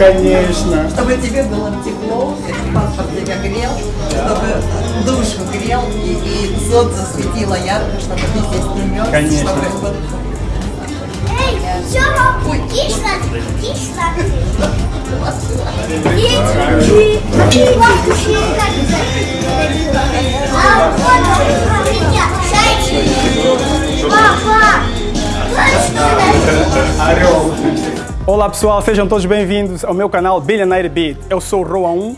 Конечно. Чтобы тебе было тепло, паспорт тебя грел, чтобы душу грел и, и солнце светило ярко, чтобы ты здесь не мерз. Конечно. Чтобы, Эй, Сёма, и бабушки А вот, зайчик. Папа, Орел. Olá pessoal, sejam todos bem-vindos ao meu canal Billionaire Beat. Eu sou o Roa 1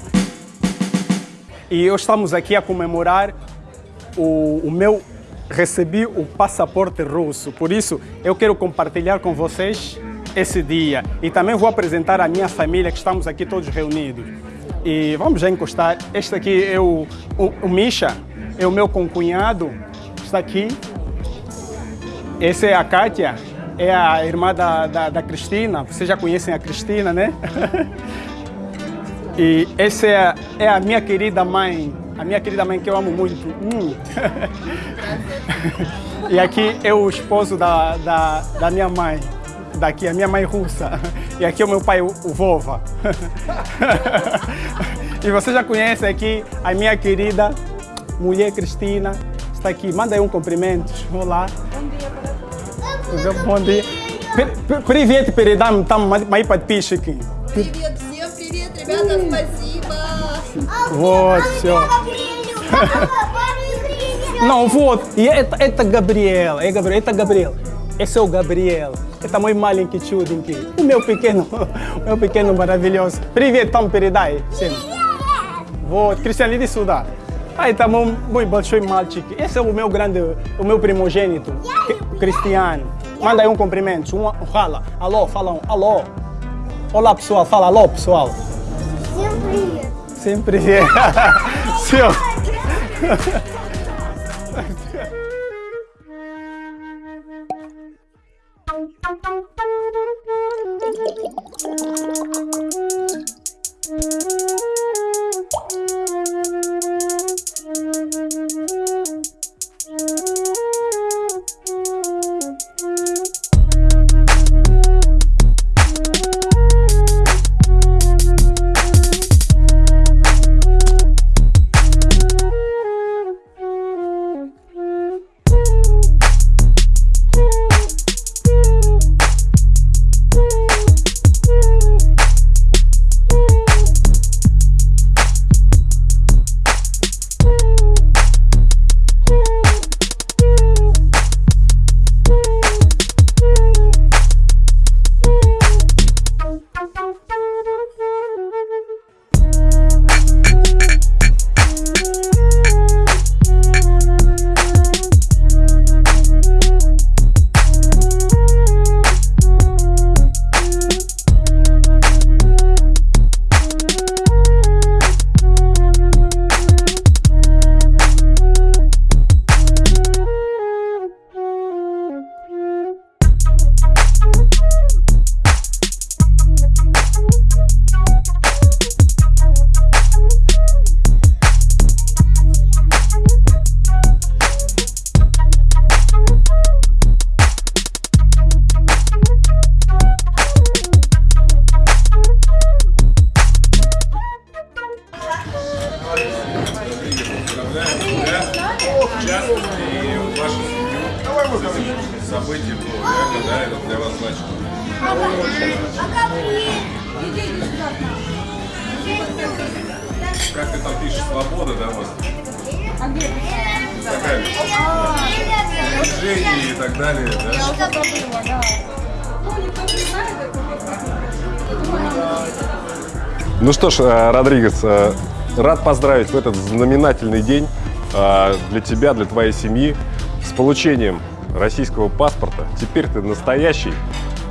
e hoje estamos aqui a comemorar o, o meu recebi o passaporte russo. Por isso, eu quero compartilhar com vocês esse dia e também vou apresentar a minha família que estamos aqui todos reunidos. E vamos já encostar. Este aqui é o, o, o Misha, é o meu concunhado, está aqui. Essa é a Kátia, é a irmã da, da, da Cristina. Vocês já conhecem a Cristina, né? e essa é é a minha querida mãe, a minha querida mãe que eu amo muito. Hum. e aqui é o esposo da, da, da minha mãe, daqui, a minha mãe russa. E aqui é o meu pai, o, o Vova. e você já conhece aqui a minha querida mulher Cristina, está aqui. Manda aí um cumprimento. Olá. Bom dia. При- Привет передам там мои подписчики. Привет всем, привет, ребята, спасибо. Вот, все. Não, вот, и это, это Gabriel, é Gabriel, это Gabriel. Esse é o Gabriel. Это мой маленький чуденький. O meu pequeno, o meu pequeno maravilhoso. Привет, там передай всем. Вот, Кристиан, иди сюда. А это мой, мой большой мальчик. Esse é o meu grande, o meu primogênito, Cristiano. Manda aí um cumprimento, um fala. Alô, falam, alô. Olá pessoal, fala alô pessoal. Sempre. Sempre. Sempre. У вас? Такая движение и так далее, да? Ну что ж, э, Родригес, э, рад поздравить в этот знаменательный день э, для тебя, для твоей семьи с получением российского паспорта. Теперь ты настоящий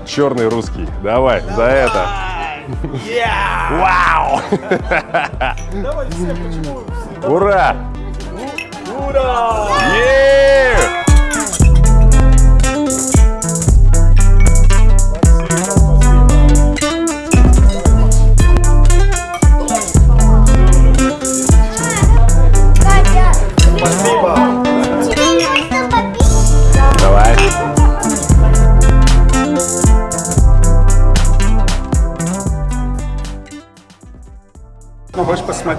черный русский. Давай, за это. Вау! Давай все, почему? Ура! Ура! Е!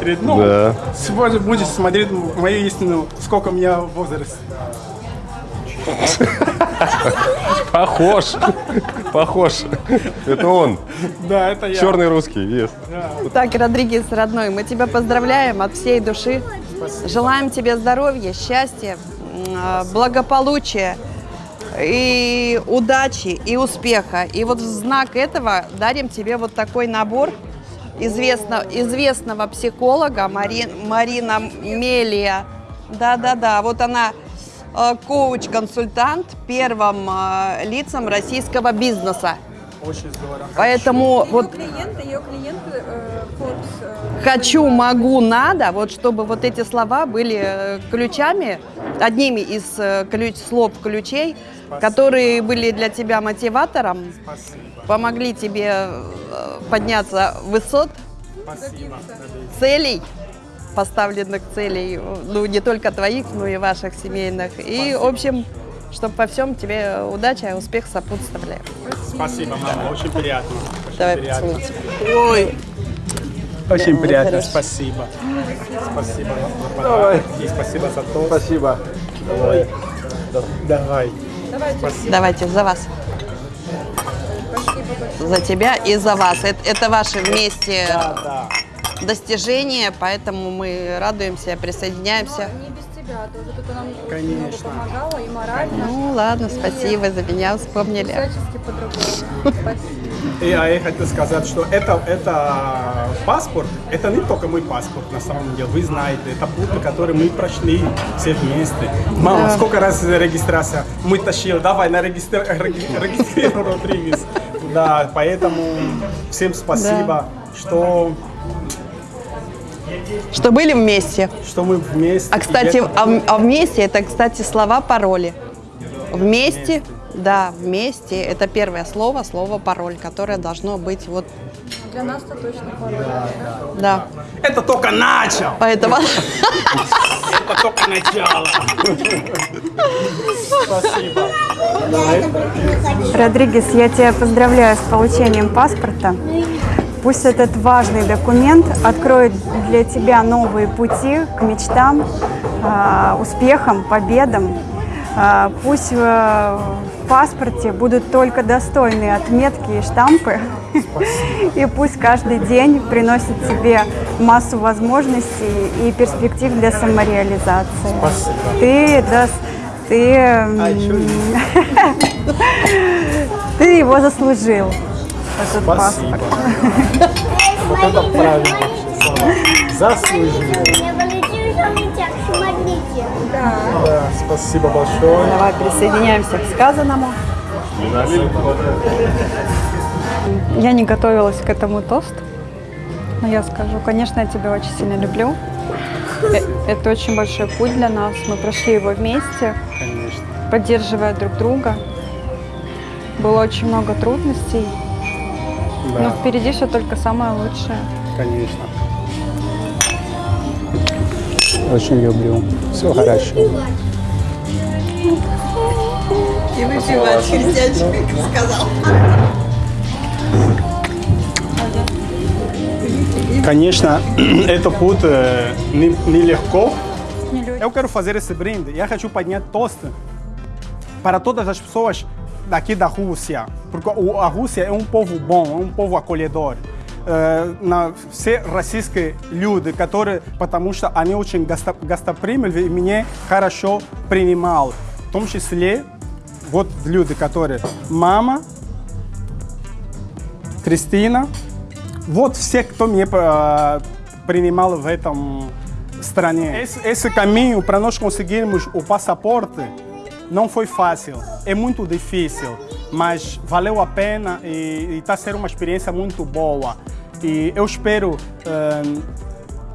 Смотреть. Ну, Да. сегодня будете смотреть мою истину, сколько у меня возраст. Похож. Похож. Это он. Да, это я. Черный русский. Yes. Так, Родригес, родной, мы тебя поздравляем от всей души. Желаем тебе здоровья, счастья, а, благополучия и удачи, и успеха. И вот в знак этого дарим тебе вот такой набор известно, известного психолога Мари- Марина Мелия. Да-да-да, вот она э, коуч-консультант первым э, лицам российского бизнеса. Очень здорово. Поэтому вот клиенты, ее клиенты э, Forbes. э, Хочу, могу, надо, вот чтобы вот эти слова были э, ключами, одними из э, ключ, слов ключей, которые были для тебя мотиватором, помогли тебе э, подняться высот, целей, поставленных целей, ну не только твоих, но и ваших семейных. И, в общем, чтобы во всем тебе удача и успех сопутствовали. Спасибо, мама, очень приятно. Очень Давай приятно. поцелуйте. Ой, Очень Да, приятно, хорошо. спасибо. Спасибо подарок и спасибо за то. Спасибо. Ой. Давай. давайте за вас. За тебя и за вас. Это, это ваши вместе Да. достижения, поэтому мы радуемся, присоединяемся. Тебя тоже. Тут она мне Конечно. очень много помогала и морально, Ну ладно, спасибо за меня и вспомнили. всячески по-другому. Спасибо. И а я хотел сказать, что это, это паспорт, это не только мой паспорт, на самом деле, вы знаете, это путь, который мы прошли все вместе. Мама, сколько раз регистрация мы тащили, давай на регистр... реги- регистрируй Родригес. Да, поэтому всем спасибо, что, Что были вместе. что мы вместе. А кстати, это- а, а вместе это, кстати, слова пароли. Вместе, да, вместе это первое слово, слово пароль, которое должно быть вот, Для нас-то точно пароль. да. это только начал, Поэтому это только начало. Спасибо. Родригес, я тебя поздравляю с получением паспорта. Пусть этот важный документ откроет для тебя новые пути к мечтам, а, успехам, победам. А, Пусть э, в паспорте будут только достойные отметки и штампы. И пусть каждый день приносит тебе массу возможностей и перспектив для самореализации. Ты, дас- ты, м, ты его заслужил, Спасибо. Вот это правильно. Заслужили. Смотрите. Да, спасибо большое. давай присоединяемся к сказанному. Я не готовилась к этому тосту, но я скажу, конечно, я тебя очень сильно люблю. Э, Это очень большой путь для нас. Мы прошли его вместе, Конечно. поддерживая друг друга. Было очень много трудностей, но Да, впереди все только самое лучшее. конечно. Очень люблю. Все хорошо. И выпивать христианчик, как сказал. Конечно, это путь э, не- нелегко. Eu quero fazer esse brinde e eu хочу поднять тост para todas as pessoas daqui da Rússia, porque a Rússia é um povo bom, é um povo acolhedor. Все российские люди, которые, потому что они очень госто- гостеприимны и меня хорошо принимал. В том числе вот люди, которые мама, Кристина, вот все, кто меня принимал в этом стране. Esse, esse caminho para nós conseguirmos o não foi fácil, é muito difícil, mas valeu a pena e está sendo uma experiência muito boa. E eu espero eh,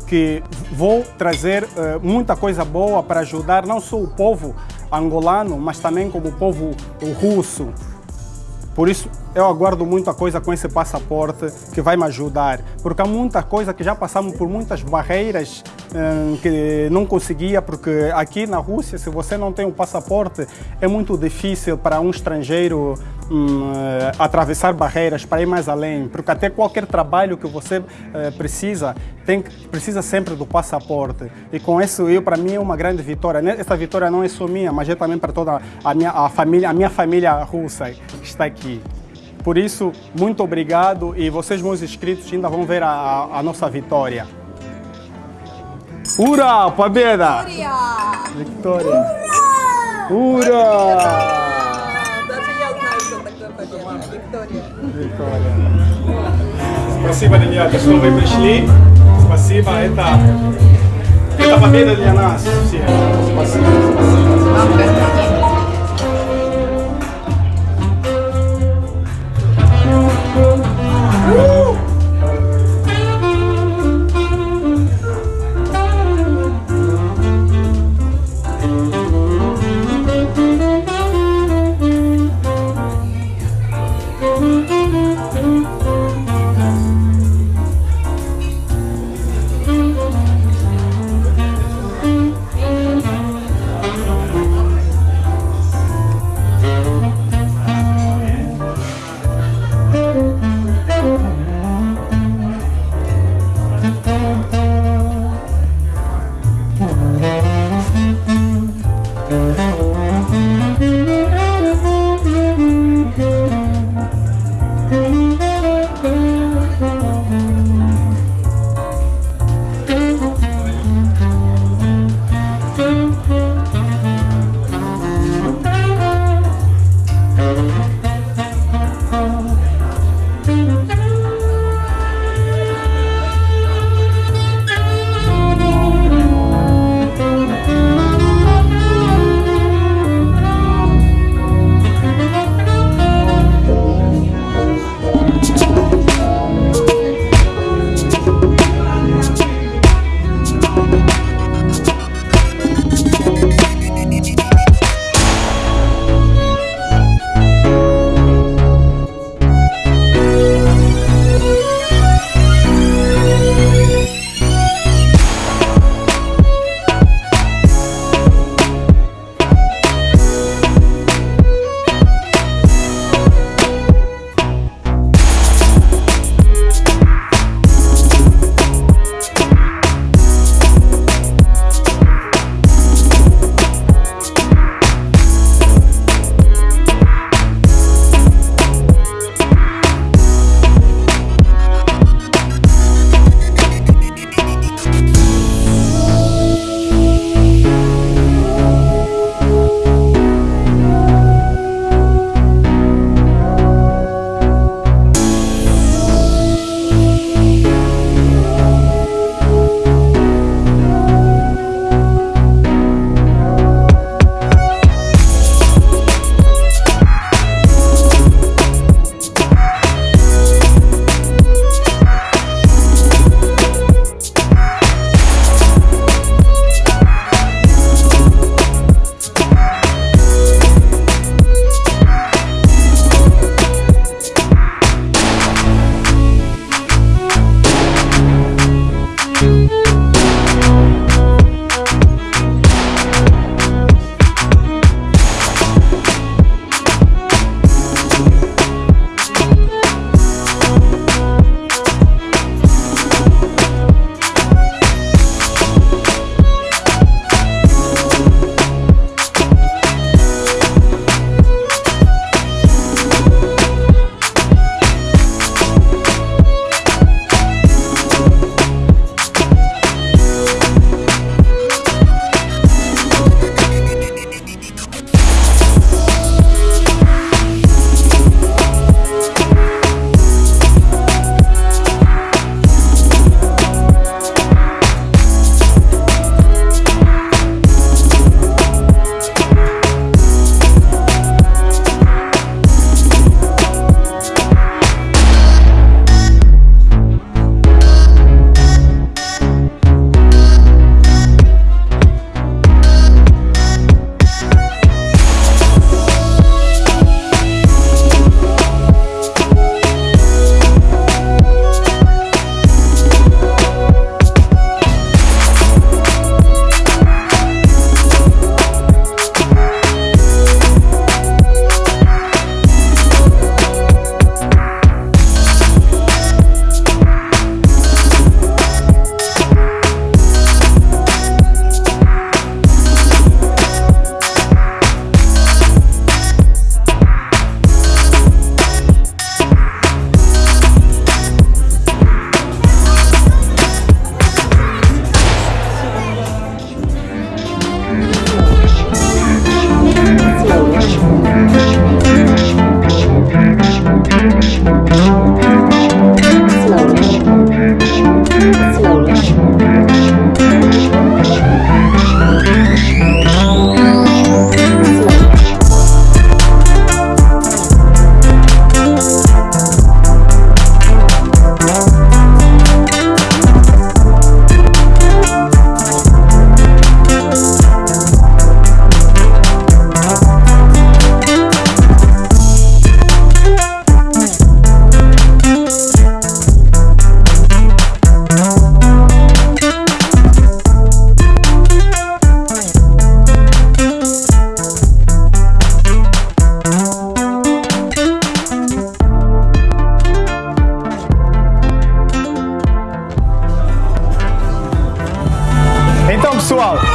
que vou trazer eh, muita coisa boa para ajudar não só o povo angolano, mas também como o povo russo. Por isso, eu aguardo muita coisa com esse passaporte que vai me ajudar, porque há muita coisa que já passamos por muitas barreiras hum, que não conseguia, porque aqui na Rússia, se você não tem um passaporte, é muito difícil para um estrangeiro hum, eh, atravessar barreiras para ir mais além, porque até qualquer trabalho que você eh, precisa, tem, precisa sempre do passaporte. E com isso, eu para mim é uma grande vitória. Né? Essa vitória não é só minha, mas é também para toda a minha a família, a minha família russa que está aqui. Por isso, muito obrigado e vocês, meus inscritos, ainda vão ver a, a- a nossa vitória. Ura! Победа! Vitória! Ura! Даже я знаю, что такое победа. Виктория. Vitória! Спасибо, ребята, что вы пришли. Спасибо, это, это победа для нас всех. Спасибо, спасибо.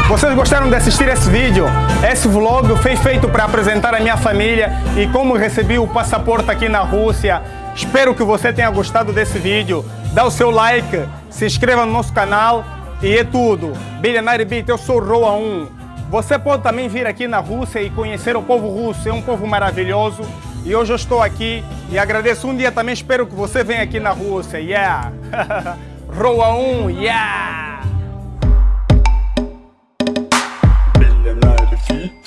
Vocês gostaram de assistir esse vídeo? Esse vlog foi feito para apresentar a minha família e como recebi o passaporte aqui na Rússia. Espero que você tenha gostado desse vídeo. Dá o seu like, se inscreva no nosso canal e é tudo. Billionaire Beat, eu sou Roa 1. Você pode também vir aqui na Rússia e conhecer o povo russo, é um povo maravilhoso. E hoje eu estou aqui e agradeço um dia também, espero que você venha aqui na Rússia, yeah! Roa 1, yeah! see